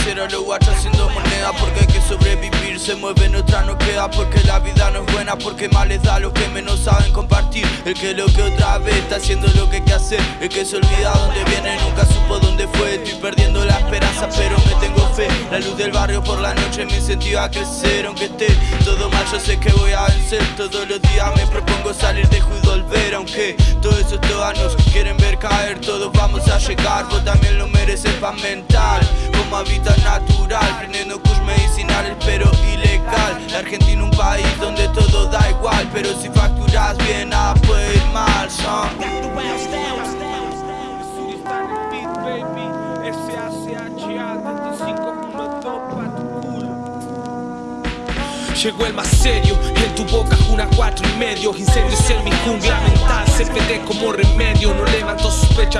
dinero los guachos haciendo moneda Porque hay que sobrevivir, se mueve otra no queda Porque la vida no es buena, porque más les da a los que menos saben compartir. El que lo que otra vez está haciendo lo que hay que hacer. El que se olvida dónde viene, nunca supo dónde fue. Estoy perdiendo la esperanza, pero me tengo fe. La luz del barrio por la noche me incentiva a crecer Aunque esté todo mal, yo sé que voy a vencer. Todos los días me propongo salir de y volver Aunque todos esos nos quieren ver caer. Todos vamos a llegar, vos también lo mereces pa' mental Como hábitat natural, prendiendo kush medicinal pero ilegal. La Argentina un país donde todo da igual Pero si facturas bien nada puede ir mal, son. Llegó el más serio, en tu boca una cuatro y medio. Incendios en mi jungla mental, CPD como remedio No levanto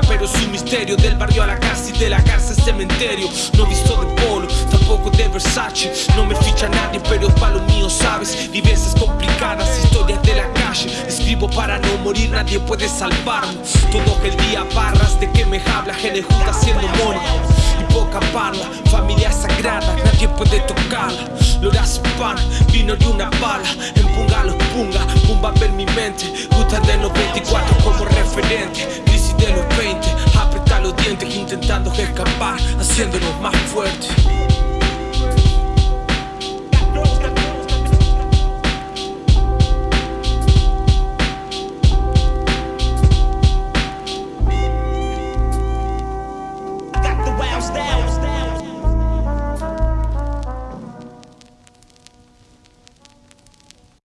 pero es un misterio. Del barrio a la cárcel y de la cárcel cementerio. No visto de polo, tampoco de Versace. No me ficha nadie pero para lo mío, sabes Vivencias complicadas, historias de la calle. Escribo para no morir, nadie puede salvarme. Todo el día barras de que me habla, gente junta haciendo mono Y poca parla, familia sagrada, nadie puede tocarla Lo das pan, vino y una bala. Empunga los punga, pumba ver mi mente. Gusta de los 24 como referente Intentando escapar, haciéndonos más fuertes